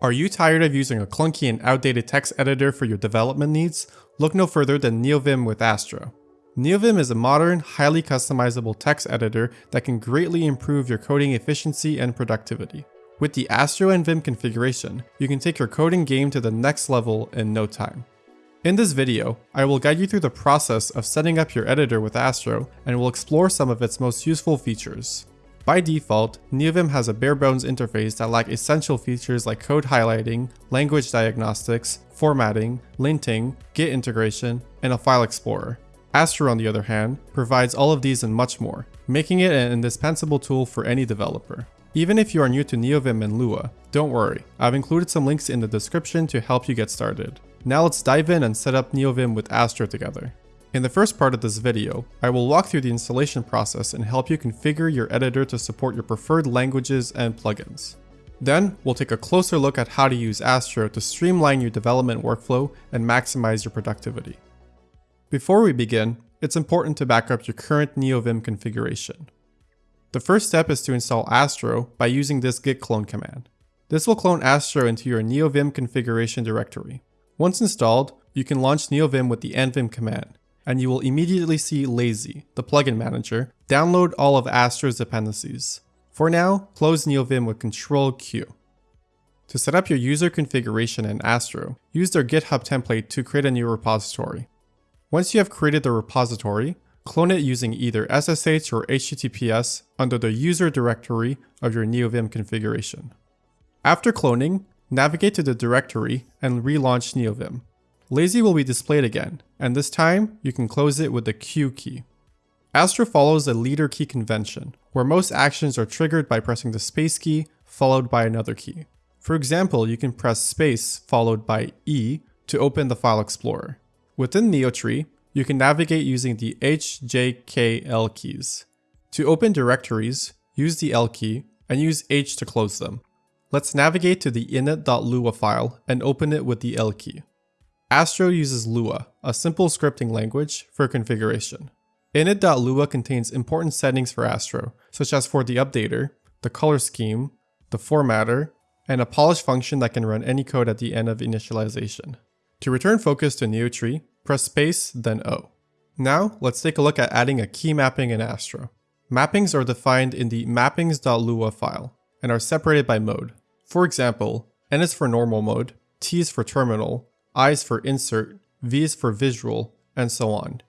Are you tired of using a clunky and outdated text editor for your development needs? Look no further than NeoVim with Astro. NeoVim is a modern, highly customizable text editor that can greatly improve your coding efficiency and productivity. With the AstroNvim configuration, you can take your coding game to the next level in no time. In this video, I will guide you through the process of setting up your editor with Astro and will explore some of its most useful features. By default, NeoVim has a bare bones interface that lack essential features like code highlighting, language diagnostics, formatting, linting, Git integration, and a file explorer. Astro on the other hand, provides all of these and much more, making it an indispensable tool for any developer. Even if you are new to NeoVim and Lua, don't worry, I've included some links in the description to help you get started. Now let's dive in and set up NeoVim with Astro together. In the first part of this video, I will walk through the installation process and help you configure your editor to support your preferred languages and plugins. Then, we'll take a closer look at how to use Astro to streamline your development workflow and maximize your productivity. Before we begin, it's important to back up your current NeoVim configuration. The first step is to install Astro by using this git clone command. This will clone Astro into your NeoVim configuration directory. Once installed, you can launch NeoVim with the nvim command and you will immediately see Lazy, the plugin manager, download all of Astro's dependencies. For now, close NeoVim with Ctrl Q. To set up your user configuration in Astro, use their GitHub template to create a new repository. Once you have created the repository, clone it using either SSH or HTTPS under the user directory of your NeoVim configuration. After cloning, navigate to the directory and relaunch NeoVim. Lazy will be displayed again, and this time you can close it with the Q key. Astro follows a leader key convention, where most actions are triggered by pressing the space key followed by another key. For example, you can press space followed by E to open the file explorer. Within NeoTree, you can navigate using the H, J, K, L keys. To open directories, use the L key and use H to close them. Let's navigate to the init.lua file and open it with the L key. Astro uses Lua, a simple scripting language, for configuration. Init.lua contains important settings for Astro, such as for the updater, the color scheme, the formatter, and a polish function that can run any code at the end of initialization. To return focus to NeoTree, press space, then O. Now, let's take a look at adding a key mapping in Astro. Mappings are defined in the mappings.lua file, and are separated by mode. For example, N is for normal mode, T is for terminal, is for insert, V is for visual, and so on.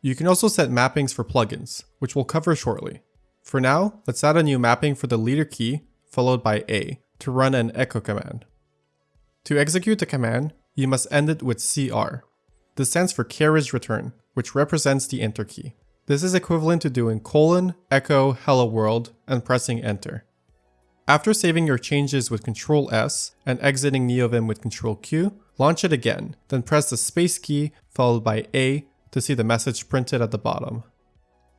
You can also set mappings for plugins, which we'll cover shortly. For now, let's add a new mapping for the leader key, followed by A, to run an echo command. To execute the command, you must end it with CR. This stands for carriage return, which represents the enter key. This is equivalent to doing colon, echo, hello world, and pressing enter. After saving your changes with Ctrl S and exiting NeoVim with Ctrl Q, launch it again, then press the space key followed by A to see the message printed at the bottom.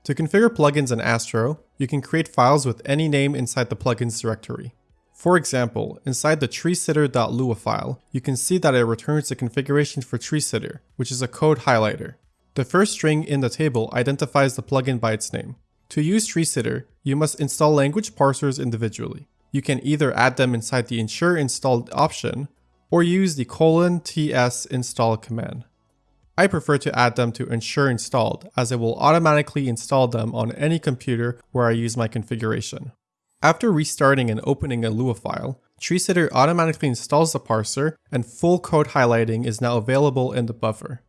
To configure plugins in Astro, you can create files with any name inside the plugins directory. For example, inside the treesitter.lua file, you can see that it returns the configuration for treesitter, which is a code highlighter. The first string in the table identifies the plugin by its name. To use treesitter, you must install language parsers individually you can either add them inside the ensure installed option or use the colon ts install command. I prefer to add them to ensure installed as it will automatically install them on any computer where I use my configuration. After restarting and opening a Lua file, treesitter automatically installs the parser and full code highlighting is now available in the buffer.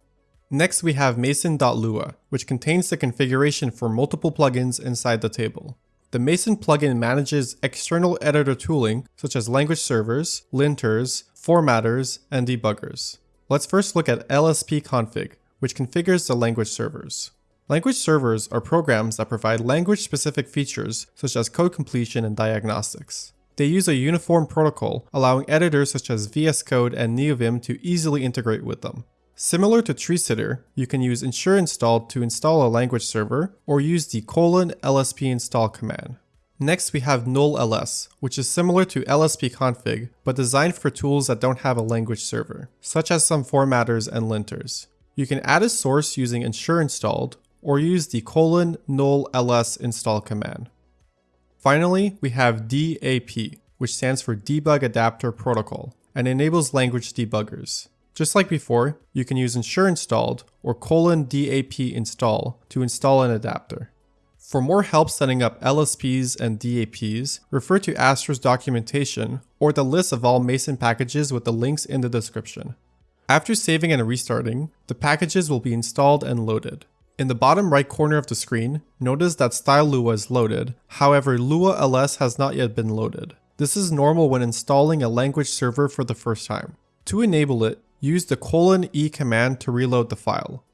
Next we have mason.lua, which contains the configuration for multiple plugins inside the table. The Mason plugin manages external editor tooling such as language servers, linters, formatters, and debuggers. Let's first look at lspconfig, which configures the language servers. Language servers are programs that provide language-specific features such as code completion and diagnostics. They use a uniform protocol, allowing editors such as VS Code and NeoVim to easily integrate with them. Similar to treesitter, you can use ensure installed to install a language server or use the colon lsp install command. Next we have null-ls, which is similar to lspconfig but designed for tools that don't have a language server, such as some formatters and linters. You can add a source using ensure installed or use the colon null-ls install command. Finally, we have DAP, which stands for Debug Adapter Protocol, and enables language debuggers. Just like before, you can use ensure installed or colon DAP install to install an adapter. For more help setting up LSPs and DAPs, refer to Astro's documentation or the list of all Mason packages with the links in the description. After saving and restarting, the packages will be installed and loaded. In the bottom right corner of the screen, notice that StyLua is loaded, however Lua LS has not yet been loaded. This is normal when installing a language server for the first time. To enable it, use the colon E command to reload the file.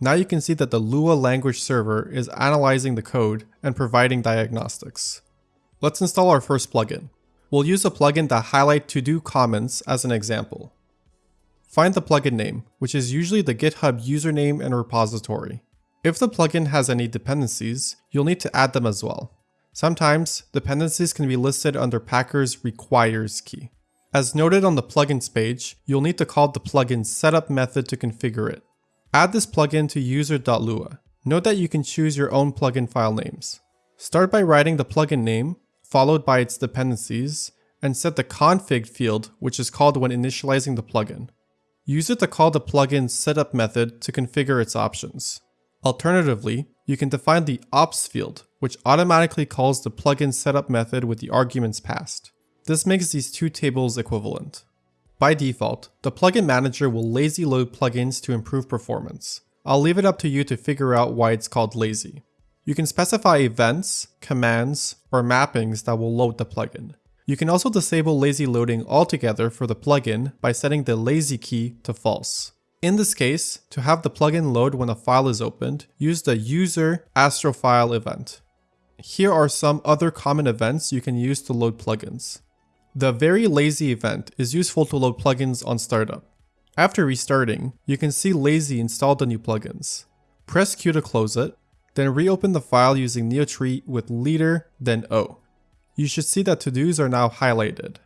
Now you can see that the Lua language server is analyzing the code and providing diagnostics. Let's install our first plugin. We'll use a plugin that highlight to-do comments as an example. Find the plugin name, which is usually the GitHub username and repository. If the plugin has any dependencies, you'll need to add them as well. Sometimes, dependencies can be listed under Packer's requires key. As noted on the plugins page, you'll need to call the plugin setup method to configure it. Add this plugin to user.lua. Note that you can choose your own plugin file names. Start by writing the plugin name, followed by its dependencies, and set the config field, which is called when initializing the plugin. Use it to call the plugin setup method to configure its options. Alternatively, you can define the opts field, which automatically calls the plugin setup method with the arguments passed. This makes these two tables equivalent. By default, the plugin manager will lazy load plugins to improve performance. I'll leave it up to you to figure out why it's called lazy. You can specify events, commands, or mappings that will load the plugin. You can also disable lazy loading altogether for the plugin by setting the lazy key to false. In this case, to have the plugin load when a file is opened, use the user astrofile event. Here are some other common events you can use to load plugins. The very lazy event is useful to load plugins on startup. After restarting, you can see lazy install the new plugins. Press Q to close it, then reopen the file using NeoTree with leader, then O. You should see that to-dos are now highlighted.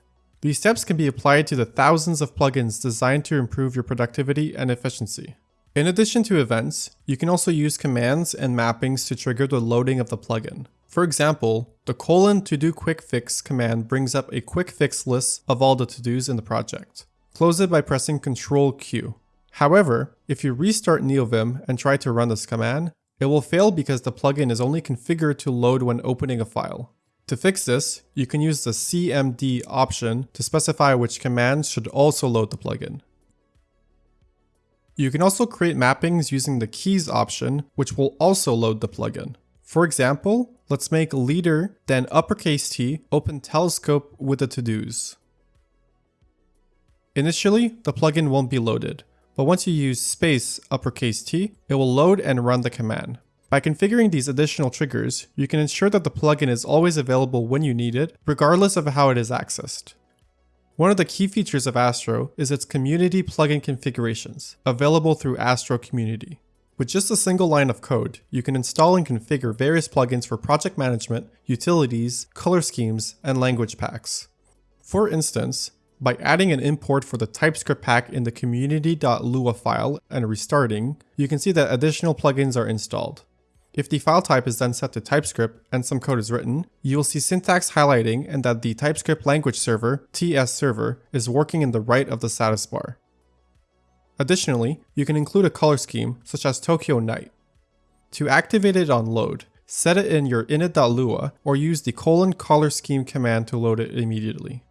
These steps can be applied to the thousands of plugins designed to improve your productivity and efficiency. In addition to events, you can also use commands and mappings to trigger the loading of the plugin. For example, the colon to do quick fix command brings up a quick fix list of all the to-dos in the project. Close it by pressing Ctrl Q. However, if you restart NeoVim and try to run this command, it will fail because the plugin is only configured to load when opening a file. To fix this, you can use the CMD option to specify which commands should also load the plugin. You can also create mappings using the keys option, which will also load the plugin. For example, let's make leader, then uppercase T, open telescope with the to-dos. Initially, the plugin won't be loaded, but once you use space uppercase T, it will load and run the command. By configuring these additional triggers, you can ensure that the plugin is always available when you need it, regardless of how it is accessed. One of the key features of Astro is its community plugin configurations, available through Astro Community. With just a single line of code, you can install and configure various plugins for project management, utilities, color schemes, and language packs. For instance, by adding an import for the TypeScript pack in the community.lua file and restarting, you can see that additional plugins are installed. If the file type is then set to TypeScript and some code is written, you will see syntax highlighting and that the TypeScript language server, TS server, is working in the right of the status bar. Additionally, you can include a color scheme, such as Tokyo Night. To activate it on load, set it in your init.lua or use the colon color scheme command to load it immediately.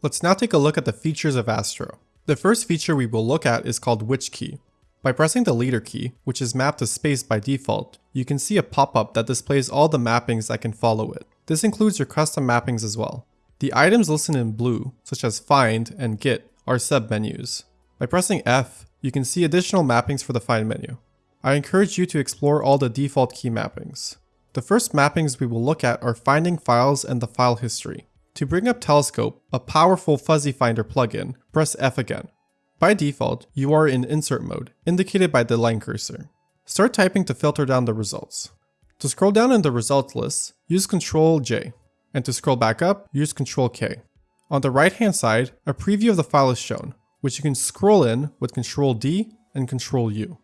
Let's now take a look at the features of Astro. The first feature we will look at is called which key. By pressing the leader key, which is mapped to space by default, you can see a pop-up that displays all the mappings that can follow it. This includes your custom mappings as well. The items listed in blue, such as find and git, are sub-menus. By pressing F, you can see additional mappings for the Find menu. I encourage you to explore all the default key mappings. The first mappings we will look at are finding files and the file history. To bring up Telescope, a powerful fuzzy finder plugin, press F again. By default, you are in insert mode, indicated by the line cursor. Start typing to filter down the results. To scroll down in the results list, use Ctrl J, and to scroll back up, use Ctrl K. On the right hand side, a preview of the file is shown which you can scroll in with Ctrl D and Ctrl U.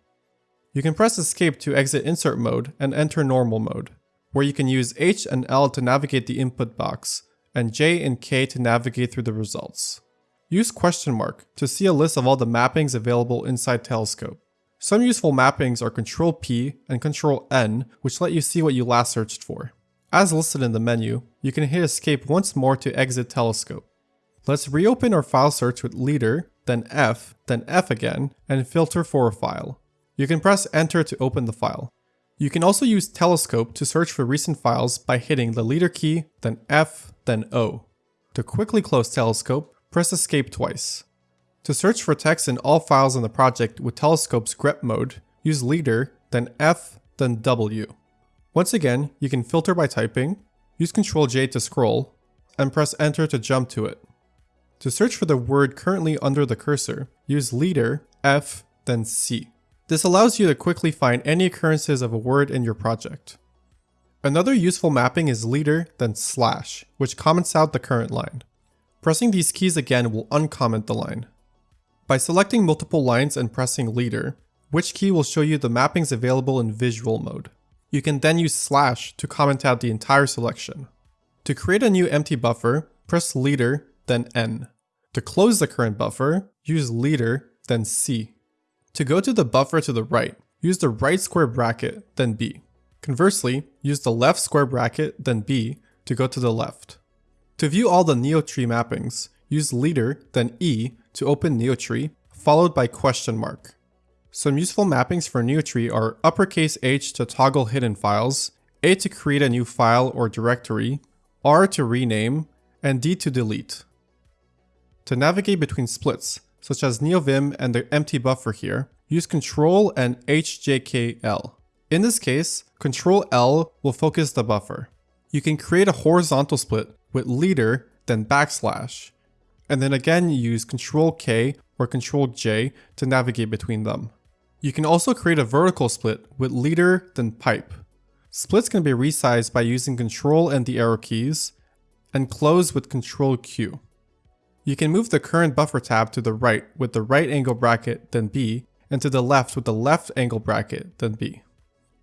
You can press escape to exit insert mode and enter normal mode, where you can use H and L to navigate the input box, and J and K to navigate through the results. use question mark to see a list of all the mappings available inside Telescope. Some useful mappings are Control P and Control N, which let you see what you last searched for. As listed in the menu, you can hit escape once more to exit Telescope. Let's reopen our file search with leader, then F, then F again, and filter for a file. You can press enter to open the file. You can also use Telescope to search for recent files by hitting the leader key, then F, then O. To quickly close Telescope, press escape twice. To search for text in all files in the project with Telescope's grep mode, use leader, then F, then W. Once again, you can filter by typing, use Ctrl J to scroll, and press enter to jump to it. To search for the word currently under the cursor, use leader, F, then C. This allows you to quickly find any occurrences of a word in your project. Another useful mapping is leader, then slash, which comments out the current line. Pressing these keys again will uncomment the line. By selecting multiple lines and pressing leader, which key will show you the mappings available in visual mode. You can then use slash to comment out the entire selection. To create a new empty buffer, press leader, then N. To close the current buffer, use leader, then C. To go to the buffer to the right, use the right square bracket, then B. Conversely, use the left square bracket, then B, to go to the left. To view all the NeoTree mappings, use leader, then E to open NeoTree, followed by question mark. Some useful mappings for NeoTree are uppercase H to toggle hidden files, A to create a new file or directory, R to rename, and D to delete. To navigate between splits, such as NeoVim and the empty buffer here, use Ctrl and HJKL. In this case, Ctrl L will focus the buffer. You can create a horizontal split with leader, then backslash, and then again use Ctrl K or Ctrl J to navigate between them. You can also create a vertical split with leader then pipe. Splits can be resized by using Ctrl and the arrow keys, and close with Ctrl Q. You can move the current buffer tab to the right with the right angle bracket then B, and to the left with the left angle bracket then B.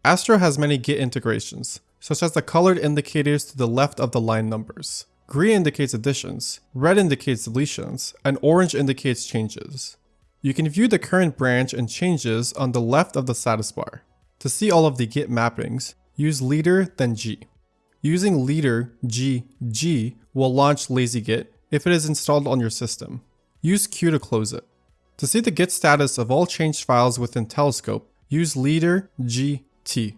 Astro has many Git integrations, such as the colored indicators to the left of the line numbers. Green indicates additions, red indicates deletions, and orange indicates changes. You can view the current branch and changes on the left of the status bar. To see all of the git mappings, use leader then g. Using leader g g will launch lazygit if it is installed on your system. Use q to close it. To see the git status of all changed files within Telescope, use leader g t.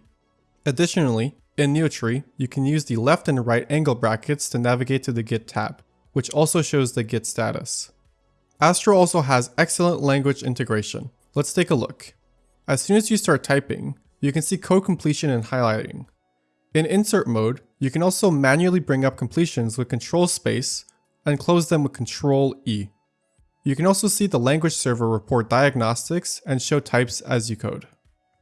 Additionally, in NeoTree, you can use the left and right angle brackets to navigate to the Git tab, which also shows the Git status. Astro also has excellent language integration. Let's take a look. As soon as you start typing, you can see code completion and highlighting. In insert mode, you can also manually bring up completions with control space and close them with control E. You can also see the language server report diagnostics and show types as you code.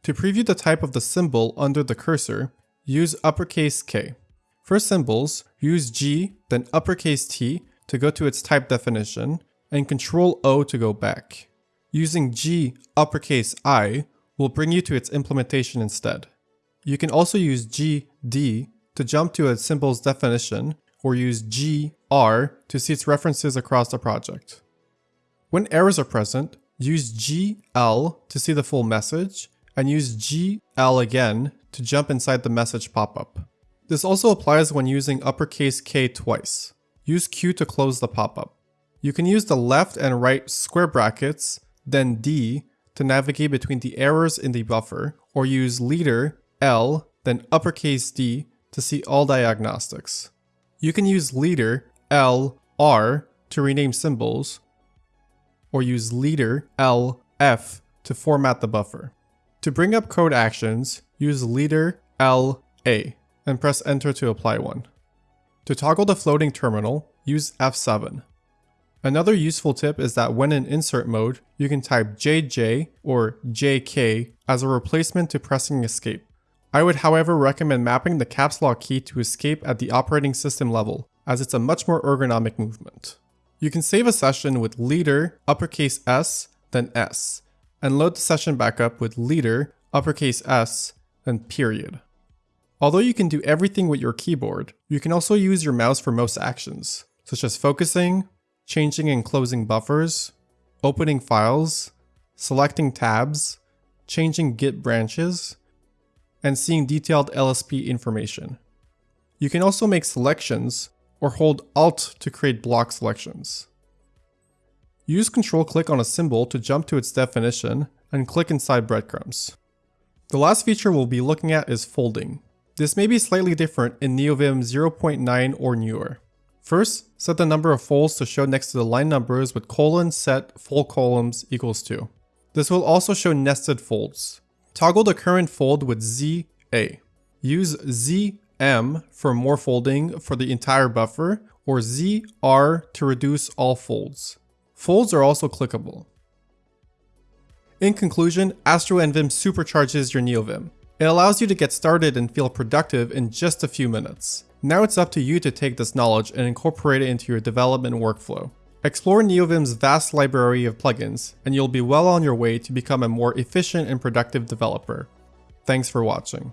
To preview the type of the symbol under the cursor, use uppercase K. For symbols, use G, then uppercase T to go to its type definition, and Control O to go back. Using G uppercase I will bring you to its implementation instead. You can also use G D to jump to a symbol's definition, or use G R to see its references across the project. When errors are present, use G L to see the full message, and use G L again to jump inside the message pop-up. This also applies when using uppercase K twice. Use Q to close the pop-up. You can use the left and right square brackets, then D to navigate between the errors in the buffer, or use leader L, then uppercase D to see all diagnostics. You can use leader L, R to rename symbols, or use leader L, F to format the buffer. To bring up code actions, use leader L A and press enter to apply one. To toggle the floating terminal, use F7. Another useful tip is that when in insert mode, you can type JJ or JK as a replacement to pressing escape. I would however recommend mapping the caps lock key to escape at the operating system level, as it's a much more ergonomic movement. You can save a session with leader uppercase S, then S, and load the session back up with leader, uppercase S, and period. Although you can do everything with your keyboard, you can also use your mouse for most actions, such as focusing, changing and closing buffers, opening files, selecting tabs, changing Git branches, and seeing detailed LSP information. You can also make selections or hold Alt to create block selections. Use control click on a symbol to jump to its definition and click inside breadcrumbs. The last feature we'll be looking at is folding. This may be slightly different in NeoVim 0.9 or newer. First, set the number of folds to show next to the line numbers with colon set fold columns equals 2. This will also show nested folds. Toggle the current fold with ZA. Use ZM for more folding for the entire buffer or ZR to reduce all folds. Folds are also clickable. In conclusion, Astro NVim supercharges your NeoVim. It allows you to get started and feel productive in just a few minutes. Now it's up to you to take this knowledge and incorporate it into your development workflow. Explore NeoVim's vast library of plugins, and you'll be well on your way to become a more efficient and productive developer. Thanks for watching.